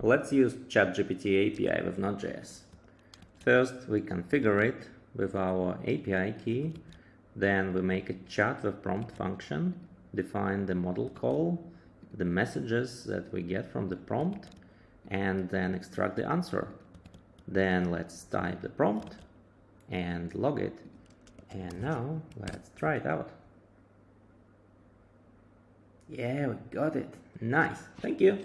Let's use ChatGPT API with Node.js. First, we configure it with our API key. Then we make a chat with prompt function, define the model call, the messages that we get from the prompt, and then extract the answer. Then let's type the prompt and log it. And now let's try it out. Yeah, we got it. Nice. Thank you.